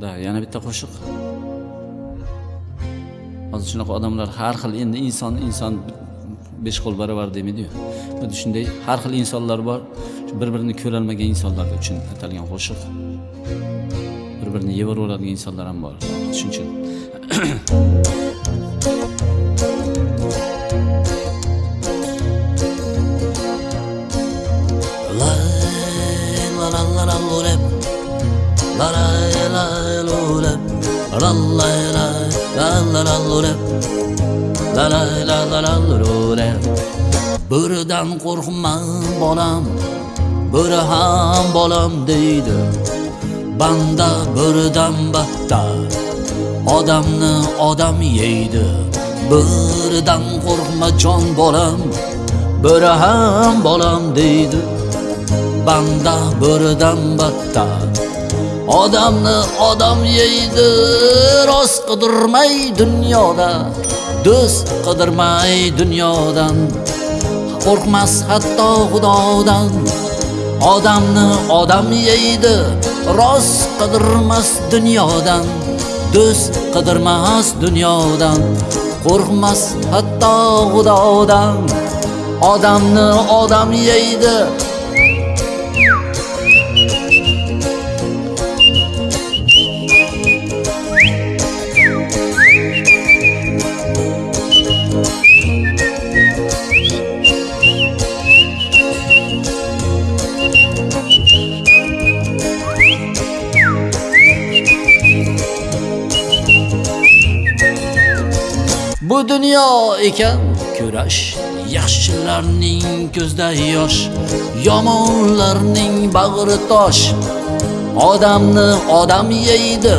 да yana bitta qo'shiq. Hozir shunaqa odamlar har xil endi inson inson besh qo'l barobar demaydiyu xuddi shunday har xil insonlar bor. Bir birini ko'rolmagan insonlar uchun atalgan qo'shiq. Bir birini yeyveraveradigan insonlar ham bor. Shuning uchun. La la la lo. La la la la la la lo rep. La la la la la lo rep. Biridan qo'rqma bolam, biri ham bolam deydi. Banda biridan battar, odamni odam yeydi. Biridan qo'rqma jon bolam, biri ham bolam deydi. Banda biridan battar Odamni odam yeydi Rost qidirmay dunyoda Do'st qidirmay dunyodan. Qo'rqmas hatto xudodan. Odamni odam yeydi Rost qidirmas dunyodan. Do'st qidirmas dunyodan. Qo'rqmas hatto xudodan. Odamni odam yeydi Bu dunyo ekan. Kurash Yaxshilarning ko'zda yosh Yomonlarning bag'ri tosh. Odamni odam yeydi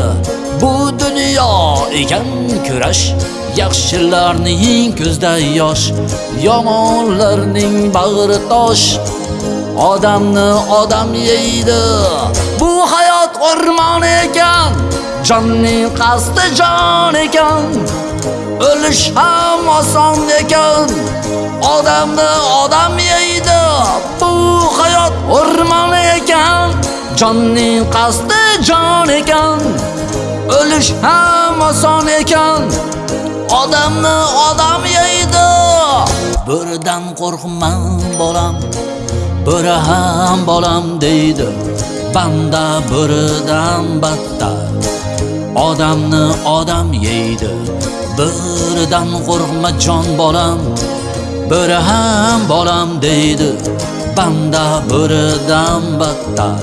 Bu dunyo ekan. Kurash Yaxshilarning ko'zda yosh Yomonlarning bag'ri tosh. Odamni odam yeydi Bu hayot o'rmoni ekan. Jonning qasdi jon ekan O'lish ham oson ekan. Odamni odam yeydi Bu hayot o'rmon ekan. Jonning qasdi jon ekan O'lish ham oson ekan. Odamni odam yeydi bo'ridan qo'rqma bolam bo'ri ham bolam deydi. Banda bo'ridan battar Odamni odam yeydi. Biridan qo'rqma jon bolam Biri ham bolam deydi. Banda biridan battar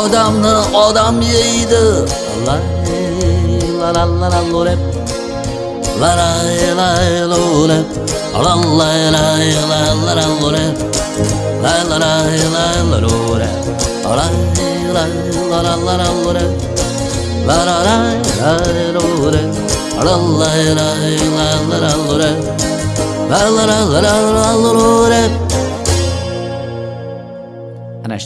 Odamni odam yeydi. La la la la la lo rep La la la lo rep La la la la la la lo rep La la la la la lo rep La la la la la la La la la la La la la la la la La la la la la ana